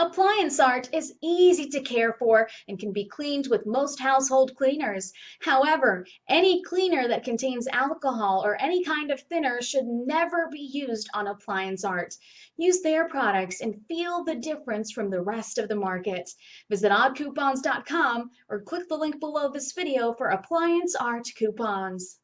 Appliance art is easy to care for and can be cleaned with most household cleaners. However, any cleaner that contains alcohol or any kind of thinner should never be used on appliance art. Use their products and feel the difference from the rest of the market. Visit oddcoupons.com or click the link below this video for appliance art coupons.